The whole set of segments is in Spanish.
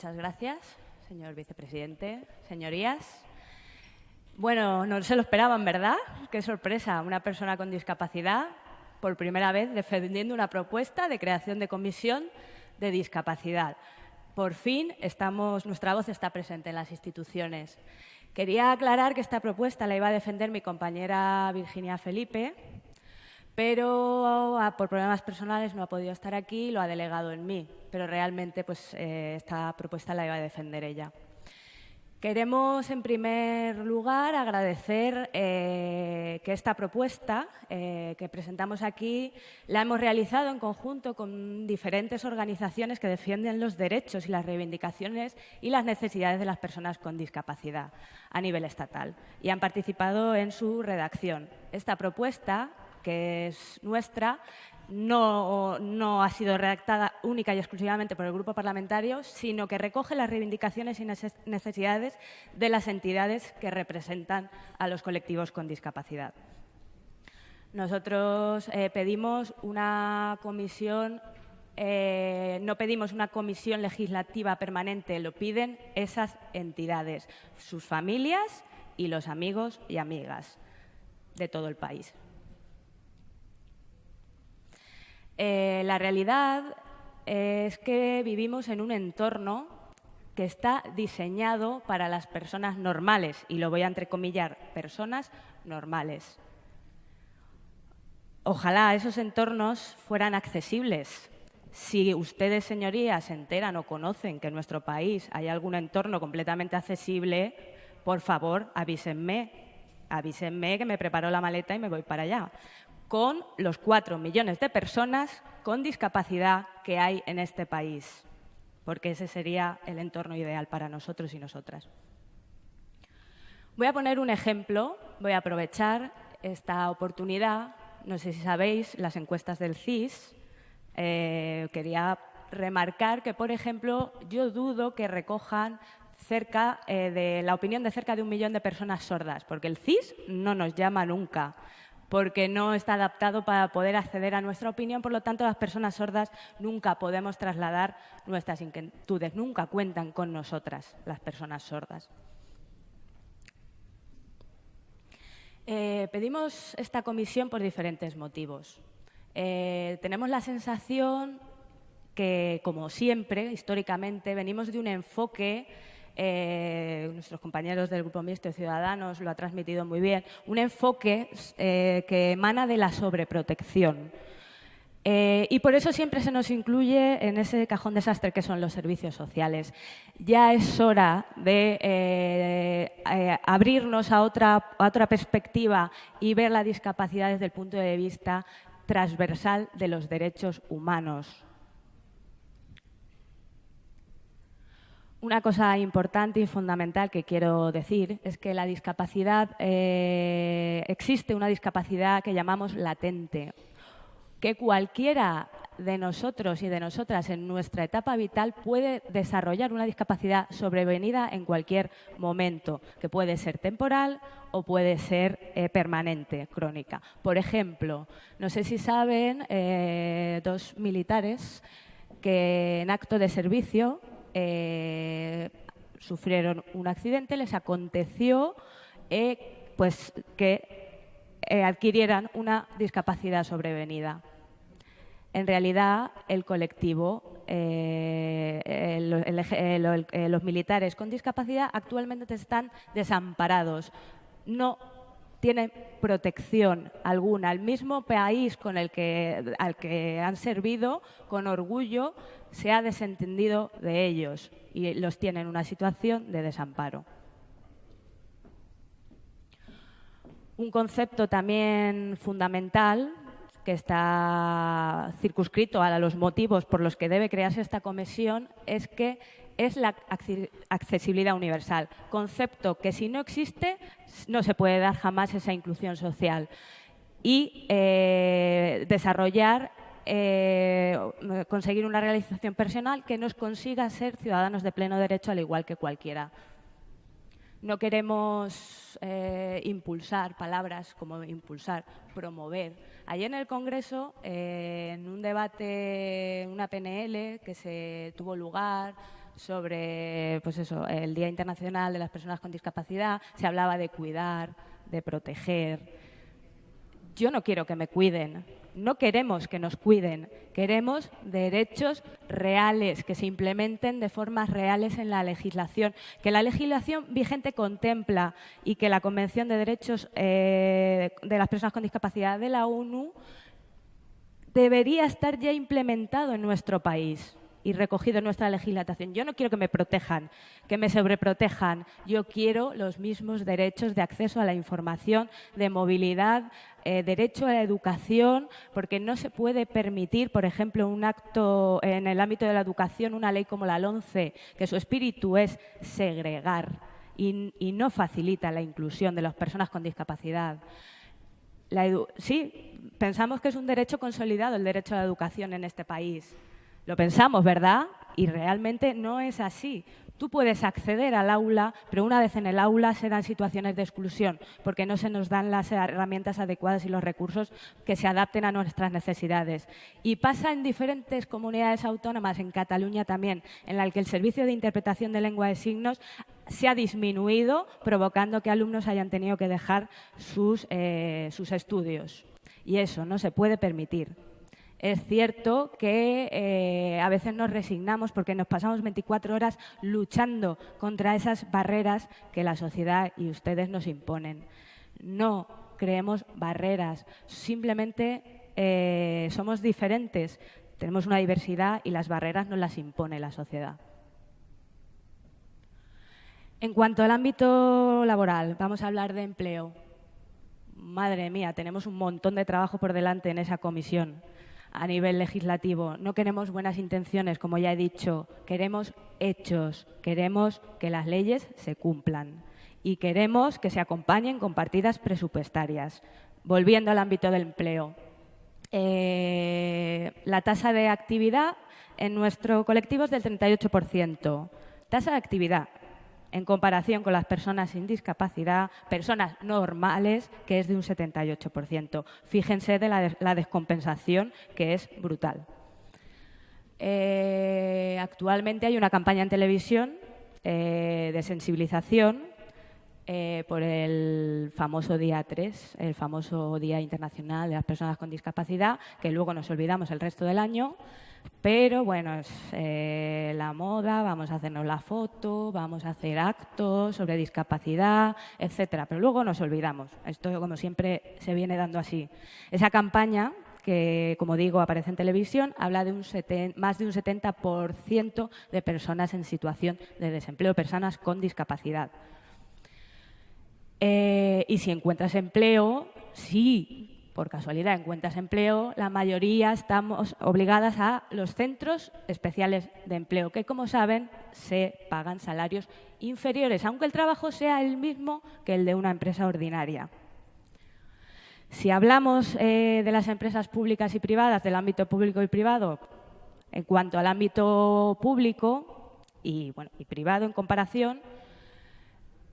Muchas gracias, señor vicepresidente. Señorías, bueno, no se lo esperaban, ¿verdad? Qué sorpresa, una persona con discapacidad por primera vez defendiendo una propuesta de creación de comisión de discapacidad. Por fin estamos, nuestra voz está presente en las instituciones. Quería aclarar que esta propuesta la iba a defender mi compañera Virginia Felipe, pero ah, por problemas personales no ha podido estar aquí y lo ha delegado en mí. Pero realmente pues, eh, esta propuesta la iba a defender ella. Queremos, en primer lugar, agradecer eh, que esta propuesta eh, que presentamos aquí la hemos realizado en conjunto con diferentes organizaciones que defienden los derechos y las reivindicaciones y las necesidades de las personas con discapacidad a nivel estatal y han participado en su redacción. Esta propuesta, que es nuestra, no, ha sido redactada única y exclusivamente por el grupo parlamentario, sino que recoge las reivindicaciones y necesidades de las entidades que representan a los colectivos con discapacidad. Nosotros eh, pedimos una comisión, eh, no pedimos una comisión legislativa permanente, lo piden esas entidades, sus familias y los amigos y amigas de todo el país. Eh, la realidad es que vivimos en un entorno que está diseñado para las personas normales, y lo voy a entrecomillar, personas normales. Ojalá esos entornos fueran accesibles. Si ustedes, señorías, se enteran o conocen que en nuestro país hay algún entorno completamente accesible, por favor, avísenme. Avísenme que me preparo la maleta y me voy para allá con los cuatro millones de personas con discapacidad que hay en este país, porque ese sería el entorno ideal para nosotros y nosotras. Voy a poner un ejemplo, voy a aprovechar esta oportunidad. No sé si sabéis, las encuestas del CIS, eh, quería remarcar que, por ejemplo, yo dudo que recojan cerca eh, de la opinión de cerca de un millón de personas sordas, porque el CIS no nos llama nunca porque no está adaptado para poder acceder a nuestra opinión. Por lo tanto, las personas sordas nunca podemos trasladar nuestras inquietudes, nunca cuentan con nosotras las personas sordas. Eh, pedimos esta comisión por diferentes motivos. Eh, tenemos la sensación que, como siempre, históricamente, venimos de un enfoque eh, nuestros compañeros del Grupo Mixto de Ciudadanos lo ha transmitido muy bien, un enfoque eh, que emana de la sobreprotección. Eh, y por eso siempre se nos incluye en ese cajón desastre que son los servicios sociales. Ya es hora de abrirnos a otra, a otra perspectiva y ver la discapacidad desde el punto de vista transversal de los derechos humanos. Una cosa importante y fundamental que quiero decir es que la discapacidad, eh, existe una discapacidad que llamamos latente, que cualquiera de nosotros y de nosotras en nuestra etapa vital puede desarrollar una discapacidad sobrevenida en cualquier momento, que puede ser temporal o puede ser eh, permanente, crónica. Por ejemplo, no sé si saben, eh, dos militares que en acto de servicio eh, sufrieron un accidente, les aconteció eh, pues que eh, adquirieran una discapacidad sobrevenida. En realidad, el colectivo, los militares con discapacidad actualmente están desamparados. No tienen protección alguna. El mismo país con el que, al que han servido, con orgullo, se ha desentendido de ellos y los tiene en una situación de desamparo. Un concepto también fundamental que está circunscrito a los motivos por los que debe crearse esta comisión es que es la accesibilidad universal, concepto que si no existe no se puede dar jamás esa inclusión social y eh, desarrollar eh, conseguir una realización personal que nos consiga ser ciudadanos de pleno derecho al igual que cualquiera. No queremos eh, impulsar palabras como impulsar, promover. Ayer en el Congreso, en un debate, una PNL que se tuvo lugar sobre pues eso, el Día Internacional de las Personas con Discapacidad, se hablaba de cuidar, de proteger. Yo no quiero que me cuiden, no queremos que nos cuiden, queremos derechos reales, que se implementen de formas reales en la legislación, que la legislación vigente contempla y que la Convención de Derechos eh, de las Personas con Discapacidad de la ONU debería estar ya implementado en nuestro país y recogido en nuestra legislación. Yo no quiero que me protejan, que me sobreprotejan. Yo quiero los mismos derechos de acceso a la información, de movilidad, eh, derecho a la educación, porque no se puede permitir, por ejemplo, un acto en el ámbito de la educación, una ley como la LONCE, que su espíritu es segregar y, no facilita la inclusión de las personas con discapacidad. sí, pensamos que es un derecho consolidado el derecho a la educación en este país. Lo pensamos, ¿verdad? Y realmente no es así. Tú puedes acceder al aula, pero una vez en el aula se dan situaciones de exclusión, porque no se nos dan las herramientas adecuadas y los recursos que se adapten a nuestras necesidades. Y pasa en diferentes comunidades autónomas, en Cataluña también, en la que el servicio de interpretación de lengua de signos se ha disminuido, provocando que alumnos hayan tenido que dejar sus, eh, sus estudios. Y eso no se puede permitir. Es cierto que eh, a veces nos resignamos porque nos pasamos 24 horas luchando contra esas barreras que la sociedad y ustedes nos imponen. No creemos barreras, simplemente eh, somos diferentes, tenemos una diversidad y las barreras nos las impone la sociedad. En cuanto al ámbito laboral, vamos a hablar de empleo. Madre mía, tenemos un montón de trabajo por delante en esa comisión a nivel legislativo. No queremos buenas intenciones, como ya he dicho, queremos hechos, queremos que las leyes se cumplan y queremos que se acompañen con partidas presupuestarias. Volviendo al ámbito del empleo, eh, la tasa de actividad en nuestro colectivo es del 38%. Tasa de actividad en comparación con las personas sin discapacidad, personas normales, que es de un 78%. Fíjense de la, descompensación, que es brutal. Eh, actualmente hay una campaña en televisión eh, de sensibilización eh, por el famoso día 3, el famoso Día Internacional de las Personas con Discapacidad, que luego nos olvidamos el resto del año. Pero bueno, es eh, la moda, vamos a hacernos la foto, vamos a hacer actos sobre discapacidad, etcétera. Pero luego nos olvidamos. Esto, como siempre, se viene dando así. Esa campaña que, como digo, aparece en televisión, habla de un más de un 70% de personas en situación de desempleo, personas con discapacidad. Eh, y si encuentras empleo, sí, por casualidad encuentras empleo, la mayoría estamos obligadas a los centros especiales de empleo, que como saben se pagan salarios inferiores, aunque el trabajo sea el mismo que el de una empresa ordinaria. Si hablamos eh, de las empresas públicas y privadas, del ámbito público y privado, en cuanto al ámbito público y, y privado en comparación,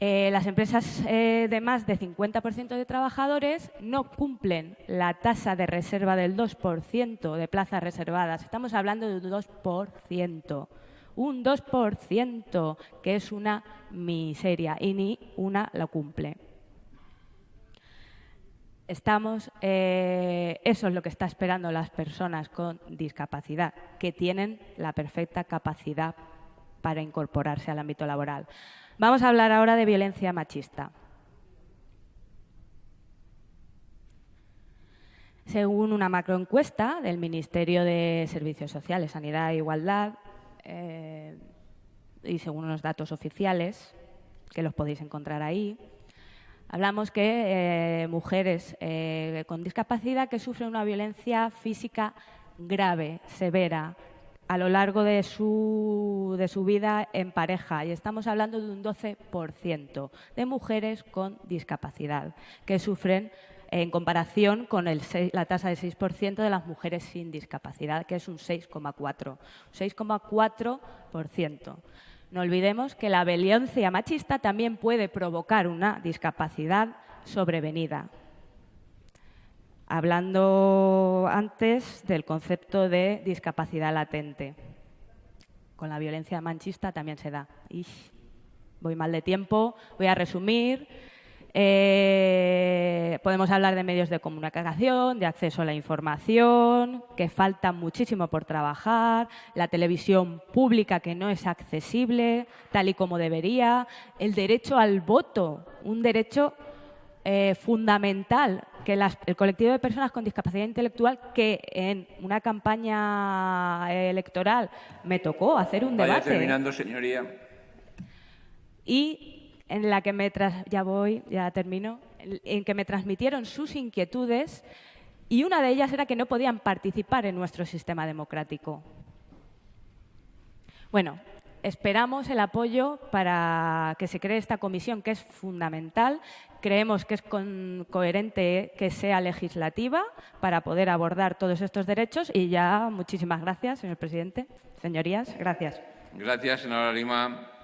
eh, las empresas eh, de más de 50% de trabajadores no cumplen la tasa de reserva del 2% de plazas reservadas. Estamos hablando de un 2%. Un 2%, que es una miseria, y ni una lo cumple. Estamos, eh, eso es lo que está esperando las personas con discapacidad, que tienen la perfecta capacidad para incorporarse al ámbito laboral. Vamos a hablar ahora de violencia machista. Según una macroencuesta del Ministerio de Servicios Sociales, Sanidad e Igualdad, eh, y según unos datos oficiales, que los podéis encontrar ahí, hablamos que eh, mujeres eh, con discapacidad que sufren una violencia física grave, severa, a lo largo de su, de su vida en pareja y estamos hablando de un 12% de mujeres con discapacidad que sufren en comparación con la tasa del 6% de las mujeres sin discapacidad, que es un 6,4%. 6,4%. No olvidemos que la violencia machista también puede provocar una discapacidad sobrevenida hablando antes del concepto de discapacidad latente. con la violencia manchista también se da. voy mal de tiempo, voy a resumir. Eh, podemos hablar de medios de comunicación, de acceso a la información, que falta muchísimo por trabajar, la televisión pública que no es accesible tal y como debería, el derecho al voto, un derecho eh, fundamental que el colectivo de personas con discapacidad intelectual que en una campaña electoral me tocó hacer un Vaya debate. terminando, señoría. Y en la que me ya voy, ya termino, en que me transmitieron sus inquietudes y una de ellas era que no podían participar en nuestro sistema democrático. Bueno, esperamos el apoyo para que se cree esta comisión, que es fundamental. Creemos que es coherente que sea legislativa para poder abordar todos estos derechos. Y ya muchísimas gracias, señor presidente. Señorías, gracias. Gracias, señora Lima.